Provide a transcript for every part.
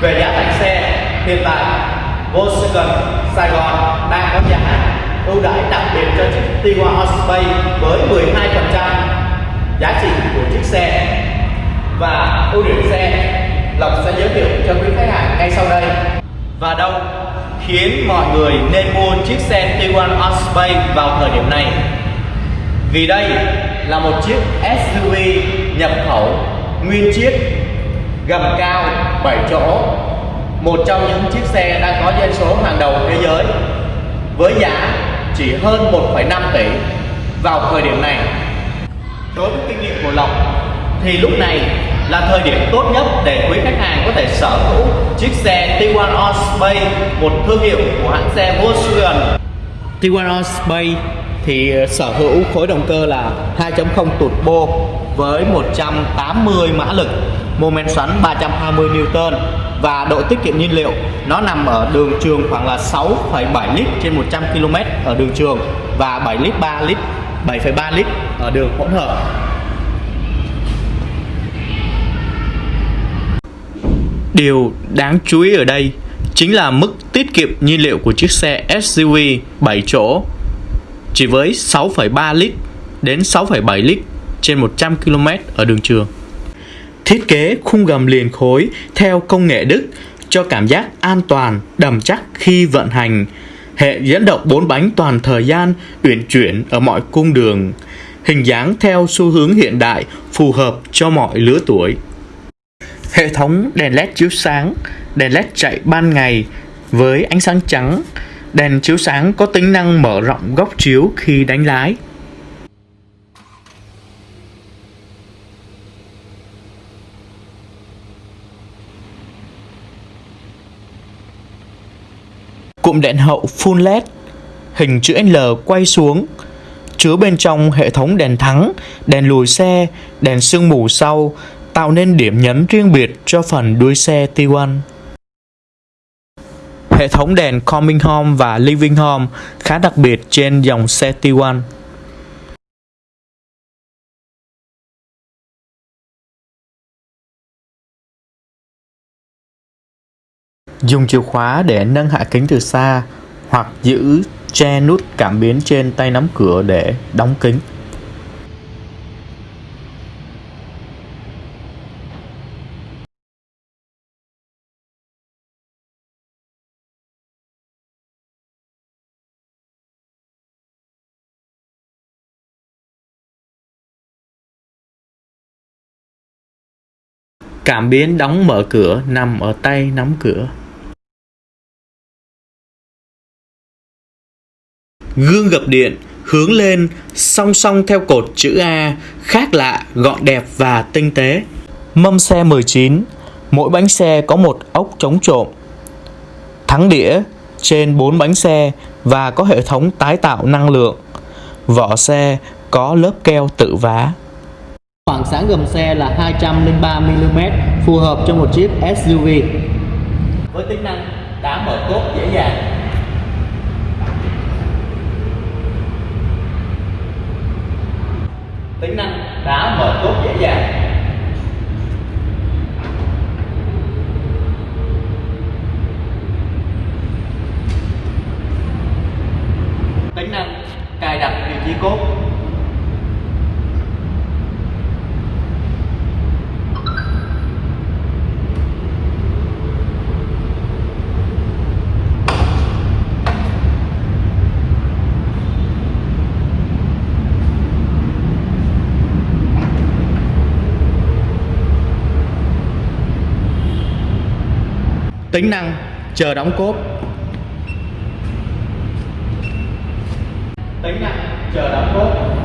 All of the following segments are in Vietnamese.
về giá thành xe, hiện tại Volkswagen Sài Gòn đang có giá ưu đãi đặc biệt cho chiếc Tiguan Osprey với 12% giá trị của chiếc xe. Và ưu điểm xe, Lộc sẽ giới thiệu cho quý khách hàng ngay sau đây. Và đâu khiến mọi người nên mua chiếc xe Tiguan Osprey vào thời điểm này? Vì đây là một chiếc SUV nhập khẩu nguyên chiếc gầm cao 7 chỗ. Một trong những chiếc xe đang có doanh số hàng đầu thế giới với giá chỉ hơn 1,5 tỷ vào thời điểm này. Đối với kinh nghiệm của Lộc thì lúc này là thời điểm tốt nhất để quý khách hàng có thể sở hữu chiếc xe Tiguan Osprey một thương hiệu của hãng xe Volkswagen. Tiguan Osprey thì ờ, sở hữu khối động cơ là 2.0 turbo với 180 mã lực, mô men xoắn 320 Newton và độ tiết kiệm nhiên liệu nó nằm ở đường trường khoảng là 6,7 lít trên 100 km ở đường trường và 7 lít 3 lít 7,3 lít ở đường hỗn hợp. Điều đáng chú ý ở đây chính là mức tiết kiệm nhiên liệu của chiếc xe SUV 7 chỗ chỉ với 6,3 lít đến 6,7 lít trên 100 km ở đường trường. Thiết kế khung gầm liền khối theo công nghệ Đức cho cảm giác an toàn, đầm chắc khi vận hành. Hệ dẫn động 4 bánh toàn thời gian, uyển chuyển ở mọi cung đường. Hình dáng theo xu hướng hiện đại, phù hợp cho mọi lứa tuổi. Hệ thống đèn led chiếu sáng, đèn led chạy ban ngày với ánh sáng trắng, Đèn chiếu sáng có tính năng mở rộng góc chiếu khi đánh lái. Cụm đèn hậu full LED hình chữ L quay xuống chứa bên trong hệ thống đèn thắng, đèn lùi xe, đèn sương mù sau tạo nên điểm nhấn riêng biệt cho phần đuôi xe T1. Hệ thống đèn Coming Home và Living Home khá đặc biệt trên dòng xe T1. Dùng chìa khóa để nâng hạ kính từ xa hoặc giữ che nút cảm biến trên tay nắm cửa để đóng kính. Cảm biến đóng mở cửa nằm ở tay nắm cửa. Gương gập điện hướng lên song song theo cột chữ A, khác lạ, gọn đẹp và tinh tế. Mâm xe 19, mỗi bánh xe có một ốc chống trộm. Thắng đĩa trên 4 bánh xe và có hệ thống tái tạo năng lượng. Vỏ xe có lớp keo tự vá. Khoảng sáng gầm xe là 203mm, phù hợp cho một chiếc SUV. Với tính năng đá mở cốt dễ dàng. Tính năng đá mở cốt dễ dàng. Tính năng cài đặt vị trí cốt tính năng chờ đóng cốt tính năng chờ đóng cốt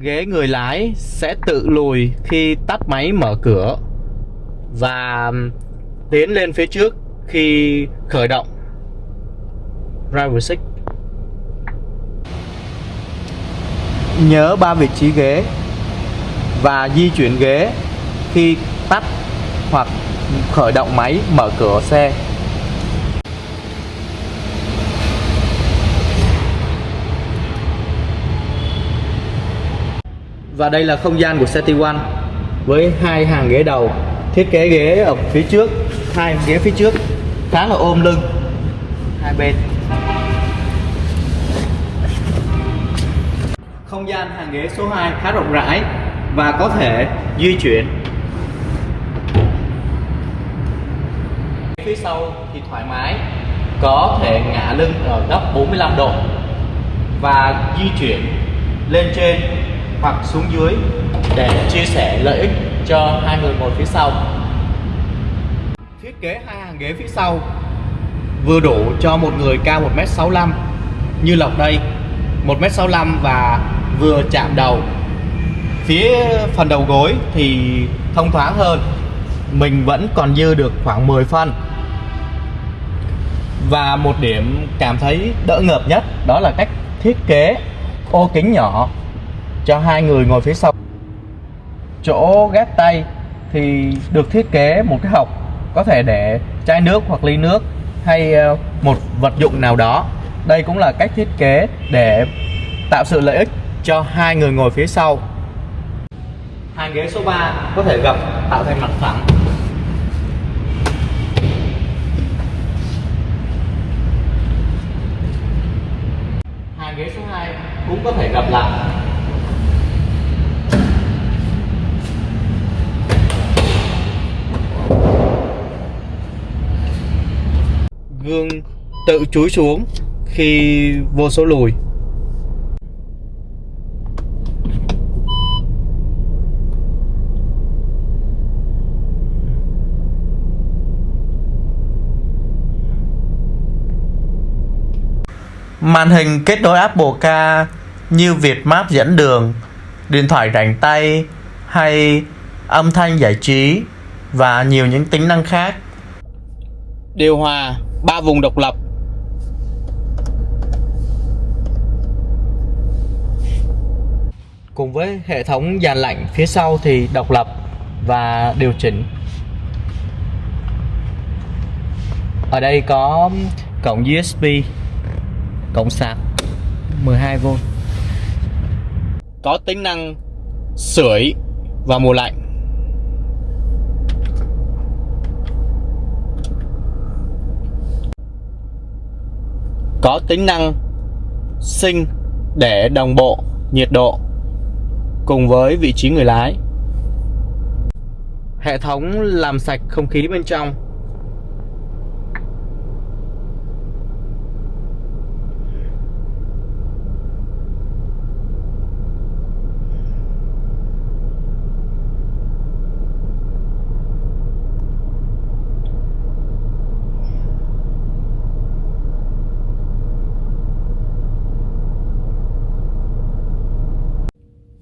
ghế người lái sẽ tự lùi khi tắt máy mở cửa và tiến lên phía trước khi khởi động driver seat nhớ ba vị trí ghế và di chuyển ghế khi tắt hoặc khởi động máy mở cửa xe. Và đây là không gian của xe T1 với hai hàng ghế đầu. Thiết kế ghế ở phía trước, hai ghế phía trước khá là ôm lưng. Hai bên không gian hàng ghế số 2 khá rộng rãi và có thể di chuyển. Phía sau thì thoải mái, có thể ngả lưng ở góc 45 độ và di chuyển lên trên hoặc xuống dưới để chia sẻ lợi ích cho hai người ngồi phía sau. Thiết kế hai hàng ghế phía sau vừa đủ cho một người cao 1m65 như Lộc đây. 1m65 và vừa chạm đầu. Phía phần đầu gối thì thông thoáng hơn. Mình vẫn còn dư được khoảng 10 phân. Và một điểm cảm thấy đỡ ngợp nhất đó là cách thiết kế ô kính nhỏ cho hai người ngồi phía sau. Chỗ gác tay thì được thiết kế một cái hộc có thể để chai nước hoặc ly nước hay ờ, một vật dụng nào đó. Đây cũng là cách thiết kế để tạo sự lợi ích cho hai người ngồi phía sau. Hàng ghế số 3 có thể gập tạo thành mặt phẳng. Hàng ghế số 2 cũng có thể gập lại. Gương tự chúi xuống khi vô số lùi Màn hình kết nối Apple Car như Việt Map dẫn đường, điện thoại rảnh tay hay âm thanh giải trí và nhiều những tính năng khác. Điều hòa ba vùng độc lập. Cùng với hệ thống dàn lạnh phía sau thì độc lập và điều chỉnh. Ở đây có cổng USB cổng sạc 12V có tính năng sưởi và mùa lạnh có tính năng sinh để đồng bộ nhiệt độ cùng với vị trí người lái. Hệ thống làm sạch không khí bên trong.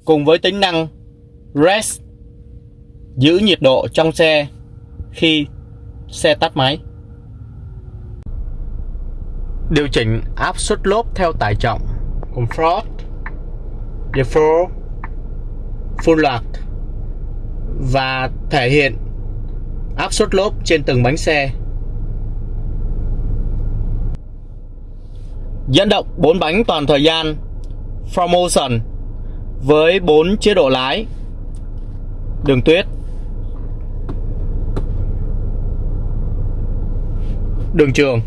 Cùng với tính năng Rest giữ nhiệt độ trong xe khi xe tắt máy. Điều chỉnh áp suất lốp theo tải trọng, Comfort, Default, Full lock và thể hiện áp suất lốp trên từng bánh xe. Dẫn động 4 bánh toàn thời gian Promotion với 4 chế độ lái. Đường tuyết. Đường trường.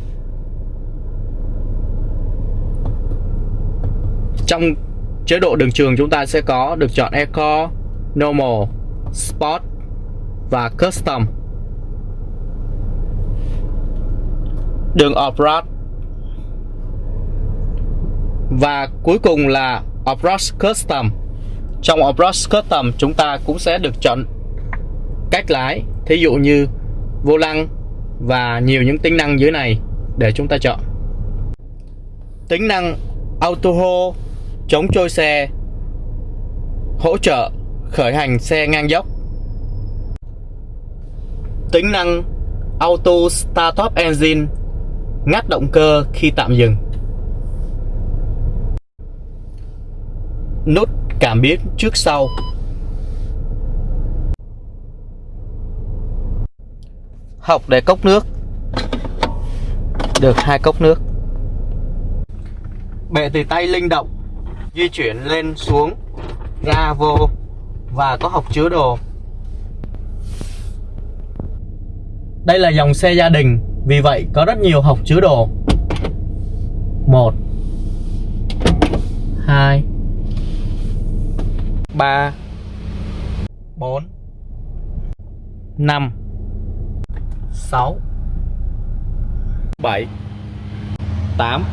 Trong chế độ đường trường chúng ta sẽ có được chọn Eco, Normal, Sport và Custom. Đường Off-Road. Và cuối cùng là Off-Road Custom trong Off-Road Custom chúng ta cũng sẽ được chọn cách lái. Thí dụ như vô lăng và nhiều những tính năng dưới này để chúng ta chọn. Tính năng Auto Hold chống trôi xe, hỗ trợ khởi hành xe ngang dốc. Tính năng Auto Start Up Engine, ngắt động cơ khi tạm dừng. Nút cảm biến trước sau. Học để cốc nước. Được hai cốc nước. Bệ từ tay linh động, di chuyển lên xuống, ra vô, và có hộc chứa đồ. Đây là dòng xe gia đình, vì vậy có rất nhiều hộc chứa đồ. Một, hai ba. Bốn. Năm. Sáu. Bảy. Tám.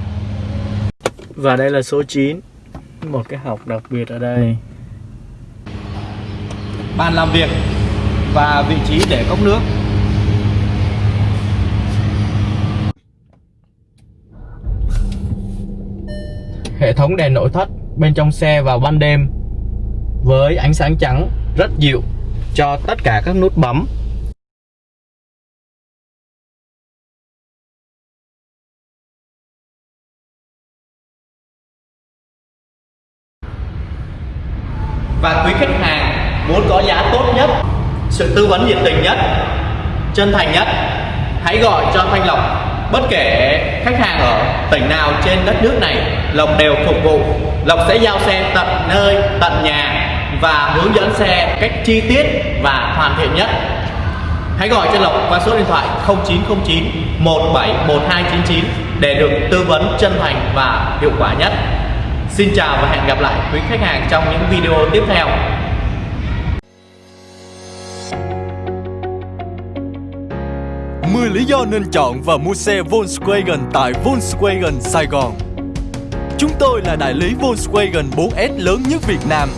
Và đây là số 9 Một cái học đặc biệt ở đây. Bàn làm việc Và vị trí để cốc nước. Hệ thống đèn nội thất bên trong xe vào ban đêm với ánh sáng trắng rất dịu cho tất cả các nút bấm. Và quý khách hàng muốn có giá tốt nhất, sự tư vấn nhiệt tình nhất, chân thành nhất, hãy gọi cho Thanh Lộc. Bất kể khách hàng ở tỉnh nào trên đất nước này, Lộc đều phục vụ. Lộc sẽ giao xe tận nơi, tận nhà và hướng dẫn xe cách chi tiết và hoàn thiện nhất hãy gọi cho Lộc qua số điện thoại 0909 171299 để được tư vấn chân thành và hiệu quả nhất Xin chào và hẹn gặp lại quý khách hàng trong những video tiếp theo. Mười lý do nên chọn và mua xe Volkswagen tại Volkswagen Sài Gòn. Chúng tôi là đại lý Volkswagen 4S lớn nhất Việt Nam,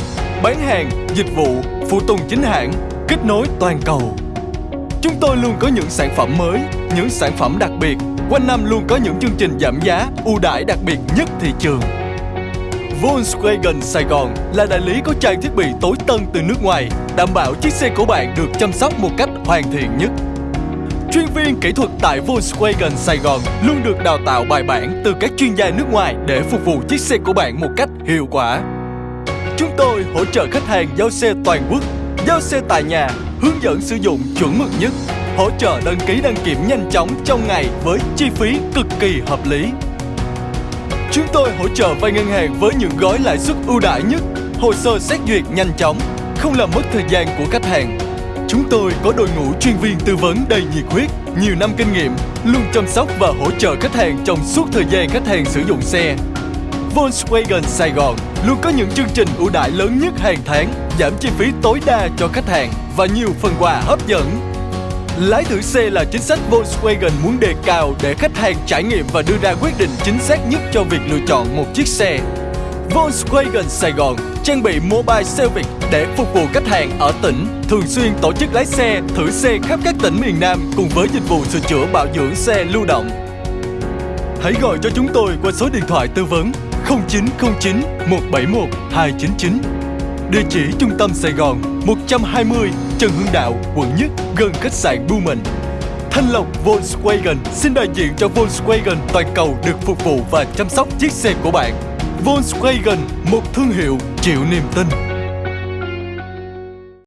bán hàng, dịch vụ, phụ tùng chính hãng, kết nối toàn cầu. Chúng tôi luôn có những sản phẩm mới, những sản phẩm đặc biệt, quanh năm luôn có những chương trình giảm giá, ưu đãi đặc biệt nhất thị trường. Volkswagen Sài Gòn là đại lý có trang thiết bị tối tân từ nước ngoài, đảm bảo chiếc xe của bạn được chăm sóc một cách hoàn thiện nhất. Chuyên viên kỹ thuật tại Volkswagen Sài Gòn luôn được đào tạo bài bản từ các chuyên gia nước ngoài để phục vụ chiếc xe của bạn một cách hiệu quả. Chúng tôi hỗ trợ khách hàng giao xe toàn quốc, giao xe tại nhà, hướng dẫn sử dụng chuẩn mực nhất, hỗ trợ đăng ký đăng kiểm nhanh chóng trong ngày với chi phí cực kỳ hợp lý. Chúng tôi hỗ trợ vay ngân hàng với những gói lãi suất ưu đãi nhất, hồ sơ xét duyệt nhanh chóng, không làm mất thời gian của khách hàng. Chúng tôi có đội ngũ chuyên viên tư vấn đầy nhiệt huyết, nhiều năm kinh nghiệm, luôn chăm sóc và hỗ trợ khách hàng trong suốt thời gian khách hàng sử dụng xe. Volkswagen Sài Gòn luôn có những chương trình ưu đãi lớn nhất hàng tháng, giảm chi phí tối đa cho khách hàng và nhiều phần quà hấp dẫn Lái thử xe là chính sách Volkswagen muốn đề cao để khách hàng trải nghiệm và đưa ra quyết định chính xác nhất cho việc lựa chọn một chiếc xe. Volkswagen Sài Gòn trang bị mobile service để phục vụ khách hàng ở tỉnh, thường xuyên tổ chức lái xe, thử xe khắp các tỉnh miền Nam cùng với dịch vụ sửa chữa bảo dưỡng xe lưu động. Hãy gọi cho chúng tôi qua số điện thoại tư vấn 0909 171 299. Địa chỉ trung tâm Sài Gòn 120 Trần Hưng Đạo, quận Nhất, gần khách sạn Bumen. Thanh Lộc Volkswagen xin đại diện cho Volkswagen toàn cầu được phục vụ và chăm sóc chiếc xe của bạn. Volkswagen, một thương hiệu chịu niềm tin.